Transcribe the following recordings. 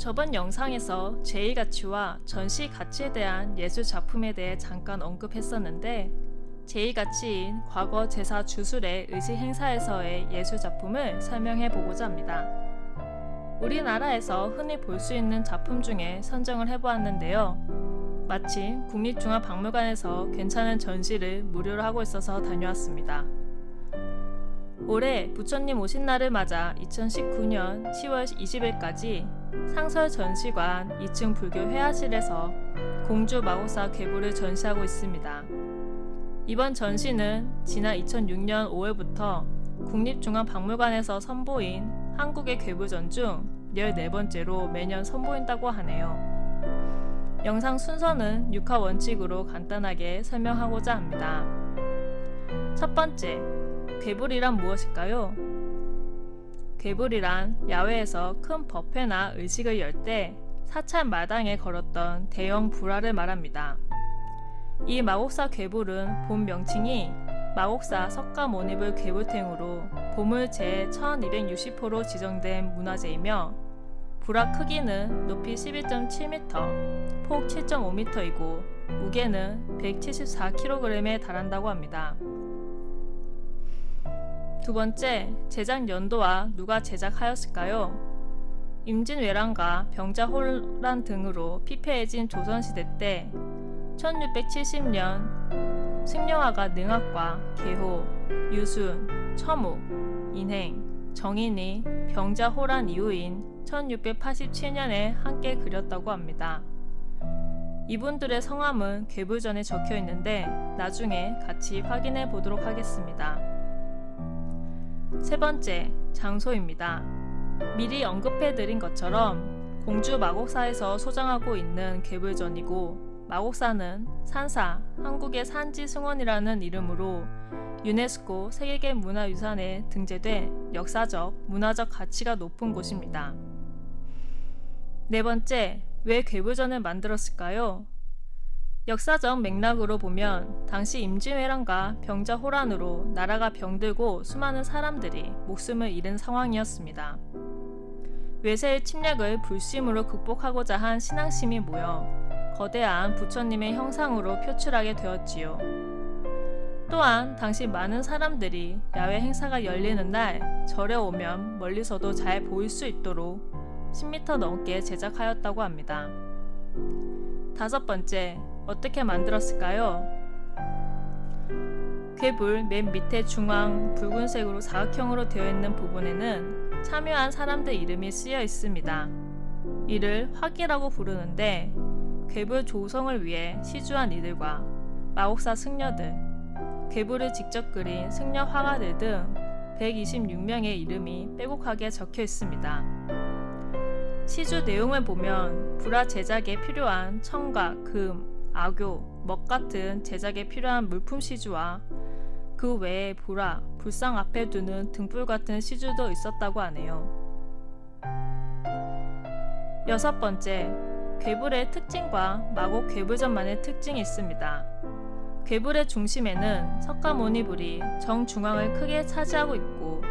저번 영상에서 제의 가치와 전시 가치에 대한 예술 작품에 대해 잠깐 언급했었는데 제의 가치인 과거 제사 주술의 의식 행사에서의 예술 작품을 설명해 보고자 합니다. 우리나라에서 흔히 볼 수 있는 작품 중에 선정을 해보았는데요. 마침 국립중앙박물관에서 괜찮은 전시를 무료로 하고 있어서 다녀왔습니다. 올해 부처님 오신 날을 맞아 2019년 10월 20일까지 상설 전시관 2층 불교 회화실에서 공주 마곡사 괴물을 전시하고 있습니다. 이번 전시는 지난 2006년 5월부터 국립중앙박물관에서 선보인 한국의 괴물전 중 14번째로 매년 선보인다고 하네요. 영상 순서는 6화 원칙으로 간단하게 설명하고자 합니다. 첫 번째, 괴물이란 무엇일까요? 괴물이란 야외에서 큰 버페나 의식을 열 때 사찰 마당에 걸었던 대형 불화를 말합니다. 이 마곡사 괴물은 본 명칭이 마곡사 석가모니불 괴물탱으로 보물 제1260호로 지정된 문화재이며 불화 크기는 높이 11.7m, 폭 7.5m이고 무게는 174kg에 달한다고 합니다. 두 번째, 제작 연도와 누가 제작하였을까요? 임진왜란과 병자호란 등으로 피폐해진 조선시대 때 1670년 승려화가 능학과 계호, 유순, 처무, 인행, 정인이 병자호란 이후인 1687년에 함께 그렸다고 합니다. 이분들의 성함은 괴불전에 적혀 있는데 나중에 같이 확인해 보도록 하겠습니다. 세 번째, 장소입니다. 미리 언급해 드린 것처럼 공주 마곡사에서 소장하고 있는 괴불전이고 마곡사는 산사, 한국의 산지 승원이라는 이름으로 유네스코 세계계 문화유산에 등재된 역사적, 문화적 가치가 높은 곳입니다. 네 번째, 왜 괴불전을 만들었을까요? 역사적 맥락으로 보면 당시 임진왜란과 병자 호란으로 나라가 병들고 수많은 사람들이 목숨을 잃은 상황이었습니다. 외세의 침략을 불심으로 극복하고자 한 신앙심이 모여 거대한 부처님의 형상으로 표출하게 되었지요. 또한 당시 많은 사람들이 야외 행사가 열리는 날 절에 오면 멀리서도 잘 보일 수 있도록 10m 넘게 제작하였다고 합니다. 다섯 번째, 어떻게 만들었을까요? 괴불 맨 밑에 중앙 붉은색으로 사각형으로 되어 있는 부분에는 참여한 사람들 이름이 쓰여 있습니다. 이를 화기라고 부르는데 괴불 조성을 위해 시주한 이들과 마곡사 승려들, 괴불을 직접 그린 승려 화가들 등 126명의 이름이 빼곡하게 적혀 있습니다. 시주 내용을 보면 불화 제작에 필요한 청각, 금, 악교, 먹 같은 제작에 필요한 물품 시주와 그 외에 불화, 불상 앞에 두는 등불 같은 시주도 있었다고 하네요. 여섯 번째, 괴불의 특징과 마곡 괴불전만의 특징이 있습니다. 괴불의 중심에는 석가모니불이 정중앙을 크게 차지하고 있고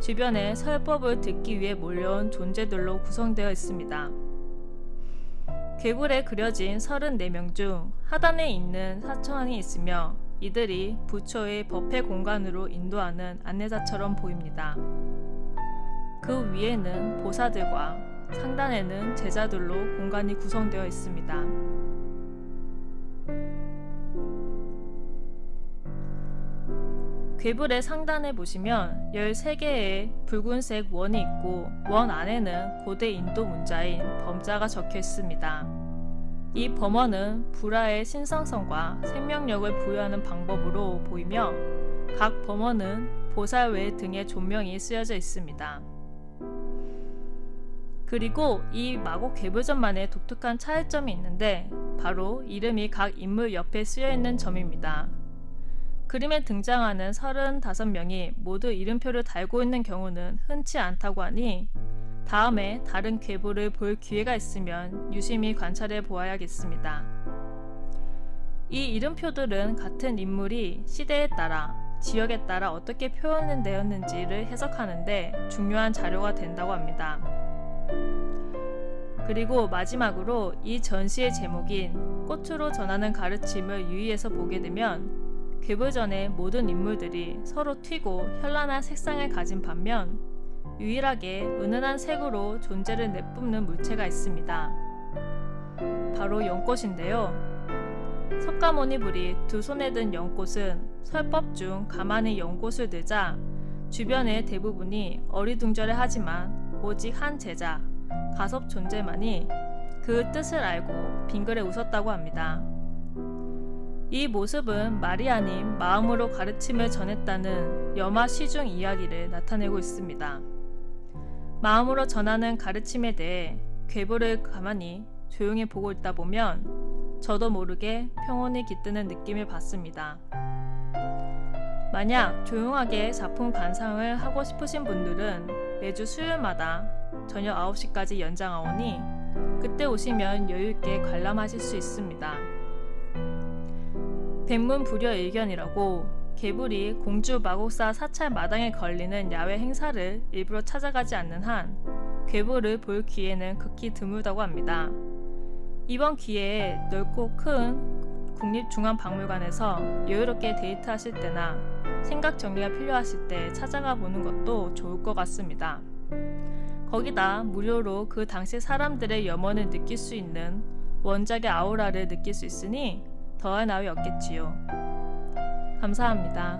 주변에 설법을 듣기 위해 몰려온 존재들로 구성되어 있습니다. 괴굴에 그려진 34명 중 하단에 있는 사천이 있으며 이들이 부처의 법회 공간으로 인도하는 안내자처럼 보입니다. 그 위에는 보사들과 상단에는 제자들로 공간이 구성되어 있습니다. 괴불의 상단에 보시면 13개의 붉은색 원이 있고 원 안에는 고대 인도 문자인 범자가 적혀 있습니다. 이 범원은 불화의 신성성과 생명력을 부여하는 방법으로 보이며 각 범원은 보살외 등의 존명이 쓰여져 있습니다. 그리고 이 마곡 괴불전만의 독특한 차이점이 있는데 바로 이름이 각 인물 옆에 쓰여 있는 점입니다. 그림에 등장하는 35명이 모두 이름표를 달고 있는 경우는 흔치 않다고 하니 다음에 다른 괴물을 볼 기회가 있으면 유심히 관찰해 보아야겠습니다. 이 이름표들은 같은 인물이 시대에 따라 지역에 따라 어떻게 표현되었는지를 해석하는데 중요한 자료가 된다고 합니다. 그리고 마지막으로 이 전시의 제목인 꽃으로 전하는 가르침을 유의해서 보게 되면 괴물전의 모든 인물들이 서로 튀고 현란한 색상을 가진 반면 유일하게 은은한 색으로 존재를 내뿜는 물체가 있습니다. 바로 연꽃인데요. 석가모니 불이 두 손에 든 연꽃은 설법 중 가만히 연꽃을 들자 주변의 대부분이 어리둥절해 하지만 오직 한 제자 가섭 존재만이 그 뜻을 알고 빙그레 웃었다고 합니다. 이 모습은 마리아님 마음으로 가르침을 전했다는 여마 시중 이야기를 나타내고 있습니다. 마음으로 전하는 가르침에 대해 괴물을 가만히 조용히 보고 있다 보면 저도 모르게 평온이 깃드는 느낌을 받습니다. 만약 조용하게 작품 감상을 하고 싶으신 분들은 매주 수요일마다 저녁 9시까지 연장하오니 그때 오시면 여유있게 관람하실 수 있습니다. 백문 불여 의견이라고 개불이 공주 마곡사 사찰 마당에 걸리는 야외 행사를 일부러 찾아가지 않는 한 괴물을 볼 기회는 극히 드물다고 합니다. 이번 기회에 넓고 큰 국립중앙박물관에서 여유롭게 데이트하실 때나 생각 정리가 필요하실 때 찾아가 보는 것도 좋을 것 같습니다. 거기다 무료로 그 당시 사람들의 염원을 느낄 수 있는 원작의 아우라를 느낄 수 있으니 더할 나위 없겠지요. 감사합니다.